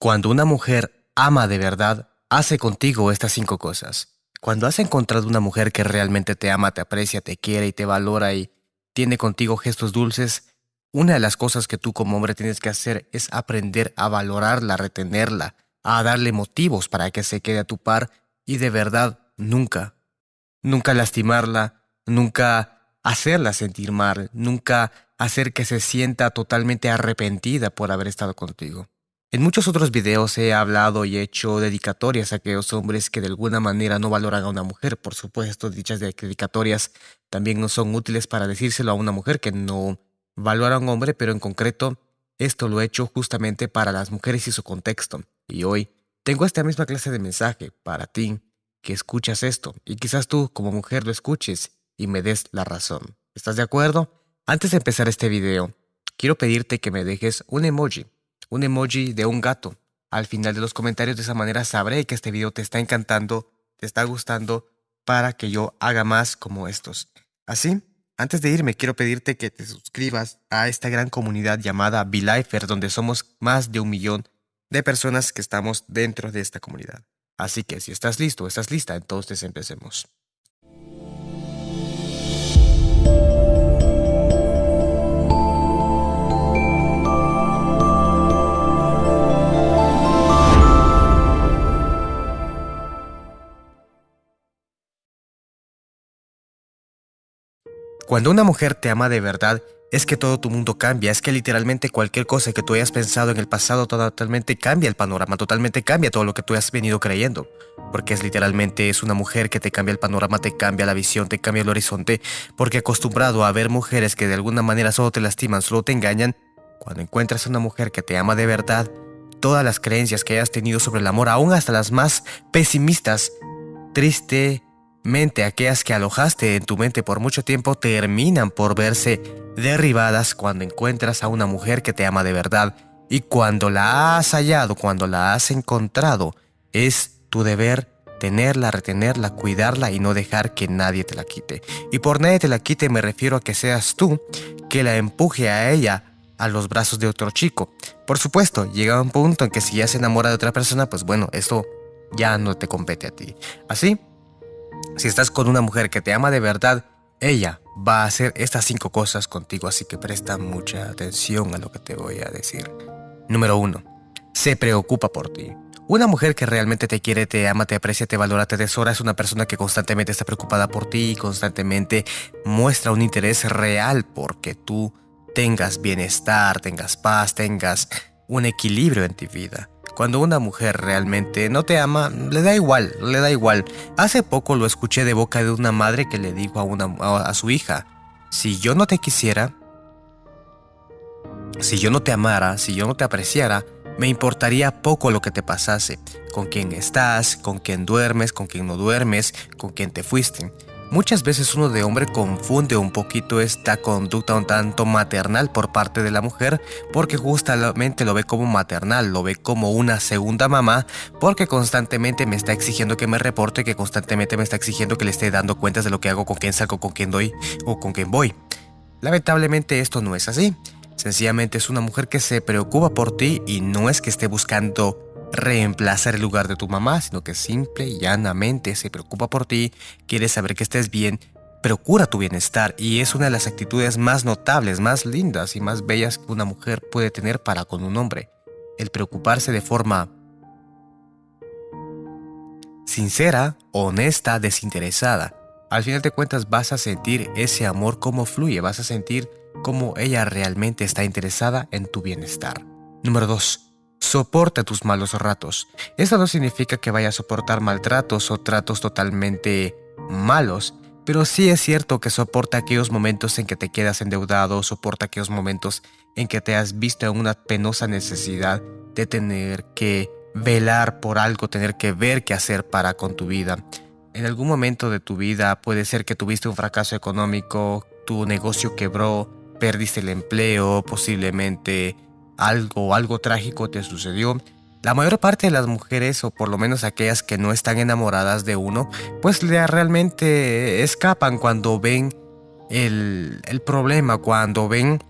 Cuando una mujer ama de verdad, hace contigo estas cinco cosas. Cuando has encontrado una mujer que realmente te ama, te aprecia, te quiere y te valora y tiene contigo gestos dulces, una de las cosas que tú como hombre tienes que hacer es aprender a valorarla, a retenerla, a darle motivos para que se quede a tu par y de verdad nunca, nunca lastimarla, nunca hacerla sentir mal, nunca hacer que se sienta totalmente arrepentida por haber estado contigo. En muchos otros videos he hablado y hecho dedicatorias a aquellos hombres que de alguna manera no valoran a una mujer. Por supuesto, dichas dedicatorias también no son útiles para decírselo a una mujer que no valora a un hombre, pero en concreto esto lo he hecho justamente para las mujeres y su contexto. Y hoy tengo esta misma clase de mensaje para ti que escuchas esto y quizás tú como mujer lo escuches y me des la razón. ¿Estás de acuerdo? Antes de empezar este video, quiero pedirte que me dejes un emoji un emoji de un gato al final de los comentarios. De esa manera sabré que este video te está encantando, te está gustando, para que yo haga más como estos. Así, antes de irme, quiero pedirte que te suscribas a esta gran comunidad llamada BeLifer, donde somos más de un millón de personas que estamos dentro de esta comunidad. Así que si estás listo, estás lista, entonces empecemos. Cuando una mujer te ama de verdad, es que todo tu mundo cambia, es que literalmente cualquier cosa que tú hayas pensado en el pasado totalmente cambia el panorama, totalmente cambia todo lo que tú has venido creyendo. Porque es literalmente es una mujer que te cambia el panorama, te cambia la visión, te cambia el horizonte, porque acostumbrado a ver mujeres que de alguna manera solo te lastiman, solo te engañan, cuando encuentras a una mujer que te ama de verdad, todas las creencias que hayas tenido sobre el amor, aún hasta las más pesimistas, triste, mente, aquellas que alojaste en tu mente por mucho tiempo, terminan por verse derribadas cuando encuentras a una mujer que te ama de verdad. Y cuando la has hallado, cuando la has encontrado, es tu deber tenerla, retenerla, cuidarla y no dejar que nadie te la quite. Y por nadie te la quite me refiero a que seas tú que la empuje a ella a los brazos de otro chico. Por supuesto, llega un punto en que si ya se enamora de otra persona, pues bueno, esto ya no te compete a ti. Así si estás con una mujer que te ama de verdad, ella va a hacer estas cinco cosas contigo, así que presta mucha atención a lo que te voy a decir. Número 1. Se preocupa por ti. Una mujer que realmente te quiere, te ama, te aprecia, te valora, te tesora es una persona que constantemente está preocupada por ti y constantemente muestra un interés real porque tú tengas bienestar, tengas paz, tengas un equilibrio en tu vida. Cuando una mujer realmente no te ama, le da igual, le da igual. Hace poco lo escuché de boca de una madre que le dijo a, su hija, si yo no te quisiera, si yo no te amara, si yo no te apreciara, me importaría poco lo que te pasase, con quién estás, con quién duermes, con quién no duermes, con quién te fuiste. Muchas veces uno de hombre confunde un poquito esta conducta un tanto maternal por parte de la mujer porque justamente lo ve como maternal, lo ve como una segunda mamá porque constantemente me está exigiendo que me reporte, que constantemente me está exigiendo que le esté dando cuentas de lo que hago, con quién salgo, con quién doy o con quién voy. Lamentablemente esto no es así. Sencillamente es una mujer que se preocupa por ti y no es que esté buscando reemplazar el lugar de tu mamá, sino que simple y llanamente se preocupa por ti, quiere saber que estés bien, procura tu bienestar y es una de las actitudes más notables, más lindas y más bellas que una mujer puede tener para con un hombre. El preocuparse de forma sincera, honesta, desinteresada. Al final de cuentas vas a sentir ese amor como fluye, vas a sentir cómo ella realmente está interesada en tu bienestar. Número 2 soporta tus malos ratos. Esto no significa que vaya a soportar maltratos o tratos totalmente malos, pero sí es cierto que soporta aquellos momentos en que te quedas endeudado, soporta aquellos momentos en que te has visto en una penosa necesidad de tener que velar por algo, tener que ver qué hacer para con tu vida. En algún momento de tu vida puede ser que tuviste un fracaso económico, tu negocio quebró, perdiste el empleo, posiblemente algo, algo trágico te sucedió, la mayor parte de las mujeres, o por lo menos aquellas que no están enamoradas de uno, pues realmente escapan cuando ven el, el problema, cuando ven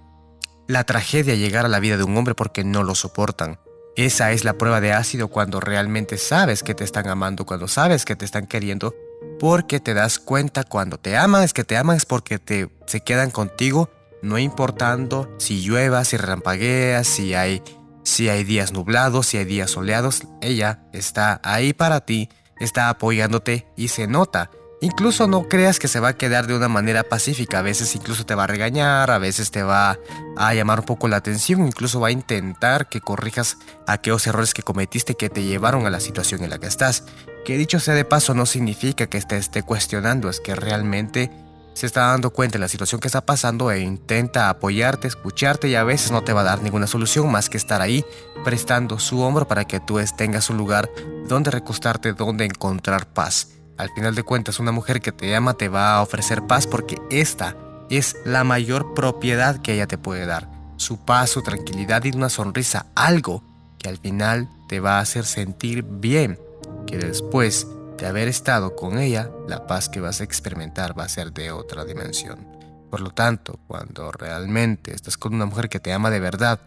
la tragedia llegar a la vida de un hombre porque no lo soportan. Esa es la prueba de ácido cuando realmente sabes que te están amando, cuando sabes que te están queriendo, porque te das cuenta cuando te aman, es que te aman es porque te, se quedan contigo, no importando si llueva, si relampaguea, si hay, si hay días nublados, si hay días soleados, ella está ahí para ti, está apoyándote y se nota. Incluso no creas que se va a quedar de una manera pacífica, a veces incluso te va a regañar, a veces te va a llamar un poco la atención, incluso va a intentar que corrijas aquellos errores que cometiste que te llevaron a la situación en la que estás. Que dicho sea de paso no significa que te esté cuestionando, es que realmente se está dando cuenta de la situación que está pasando e intenta apoyarte, escucharte y a veces no te va a dar ninguna solución más que estar ahí prestando su hombro para que tú tengas un lugar donde recostarte, donde encontrar paz. Al final de cuentas, una mujer que te ama te va a ofrecer paz porque esta es la mayor propiedad que ella te puede dar. Su paz, su tranquilidad y una sonrisa, algo que al final te va a hacer sentir bien, que después de haber estado con ella, la paz que vas a experimentar va a ser de otra dimensión. Por lo tanto, cuando realmente estás con una mujer que te ama de verdad,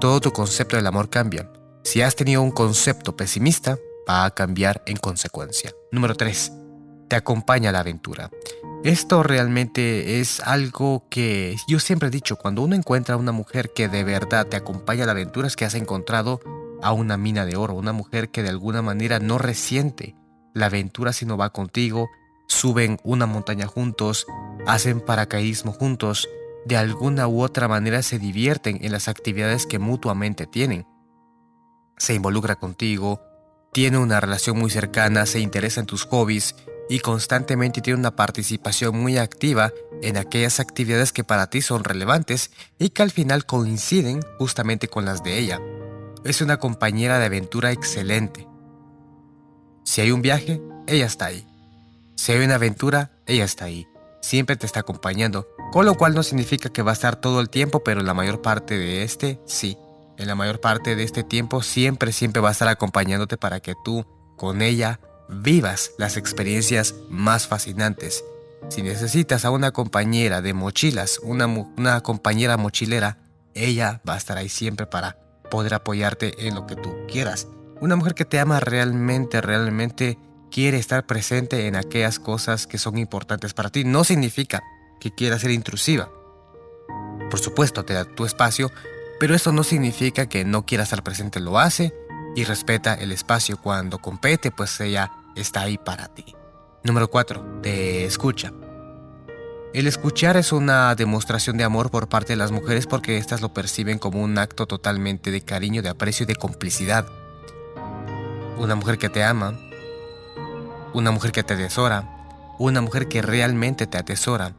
todo tu concepto del amor cambia. Si has tenido un concepto pesimista, va a cambiar en consecuencia. Número 3. Te acompaña a la aventura. Esto realmente es algo que yo siempre he dicho, cuando uno encuentra a una mujer que de verdad te acompaña a la aventura es que has encontrado a una mina de oro, una mujer que de alguna manera no resiente la aventura si no va contigo, suben una montaña juntos, hacen paracaidismo juntos, de alguna u otra manera se divierten en las actividades que mutuamente tienen. Se involucra contigo, tiene una relación muy cercana, se interesa en tus hobbies y constantemente tiene una participación muy activa en aquellas actividades que para ti son relevantes y que al final coinciden justamente con las de ella. Es una compañera de aventura excelente. Si hay un viaje, ella está ahí. Si hay una aventura, ella está ahí. Siempre te está acompañando, con lo cual no significa que va a estar todo el tiempo, pero la mayor parte de este sí en la mayor parte de este tiempo siempre, siempre va a estar acompañándote para que tú, con ella, vivas las experiencias más fascinantes. Si necesitas a una compañera de mochilas, una, una compañera mochilera, ella va a estar ahí siempre para poder apoyarte en lo que tú quieras. Una mujer que te ama realmente, realmente quiere estar presente en aquellas cosas que son importantes para ti. No significa que quiera ser intrusiva. Por supuesto, te da tu espacio, pero eso no significa que no quiera estar presente, lo hace y respeta el espacio cuando compete, pues ella está ahí para ti. Número 4. Te escucha. El escuchar es una demostración de amor por parte de las mujeres porque éstas lo perciben como un acto totalmente de cariño, de aprecio y de complicidad. Una mujer que te ama, una mujer que te atesora, una mujer que realmente te atesora,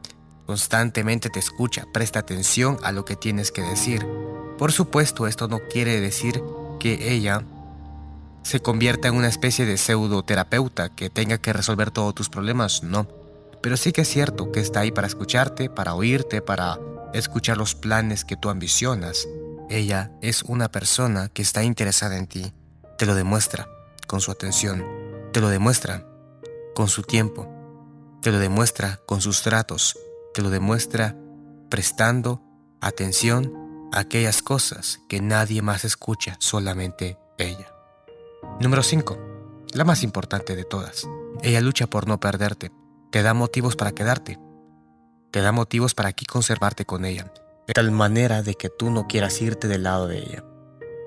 constantemente te escucha, presta atención a lo que tienes que decir, por supuesto, esto no quiere decir que ella se convierta en una especie de pseudoterapeuta que tenga que resolver todos tus problemas, no. Pero sí que es cierto que está ahí para escucharte, para oírte, para escuchar los planes que tú ambicionas. Ella es una persona que está interesada en ti. Te lo demuestra con su atención. Te lo demuestra con su tiempo. Te lo demuestra con sus tratos. Te lo demuestra prestando atención aquellas cosas que nadie más escucha, solamente ella. Número 5. La más importante de todas. Ella lucha por no perderte. Te da motivos para quedarte. Te da motivos para aquí conservarte con ella. De tal manera de que tú no quieras irte del lado de ella.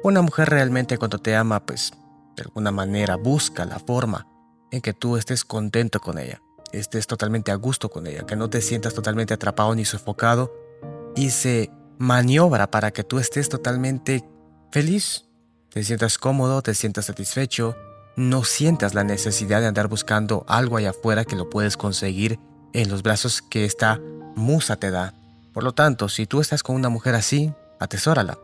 Una mujer realmente cuando te ama, pues, de alguna manera busca la forma en que tú estés contento con ella. Estés totalmente a gusto con ella. Que no te sientas totalmente atrapado ni sofocado. Y se maniobra para que tú estés totalmente feliz, te sientas cómodo, te sientas satisfecho, no sientas la necesidad de andar buscando algo allá afuera que lo puedes conseguir en los brazos que esta musa te da. Por lo tanto, si tú estás con una mujer así, atesórala.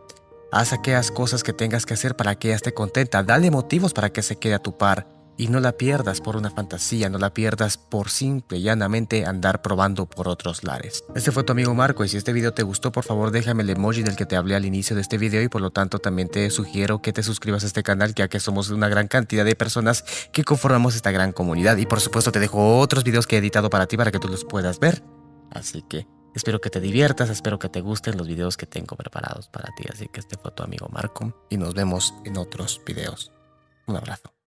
Haz aquellas cosas que tengas que hacer para que ella esté contenta. Dale motivos para que se quede a tu par. Y no la pierdas por una fantasía, no la pierdas por simple y llanamente andar probando por otros lares. Este fue tu amigo Marco y si este video te gustó por favor déjame el emoji del que te hablé al inicio de este video y por lo tanto también te sugiero que te suscribas a este canal ya que somos una gran cantidad de personas que conformamos esta gran comunidad y por supuesto te dejo otros videos que he editado para ti para que tú los puedas ver. Así que Espero que te diviertas, espero que te gusten los videos que tengo preparados para ti. Así que este fue tu amigo Marco y nos vemos en otros videos. Un abrazo.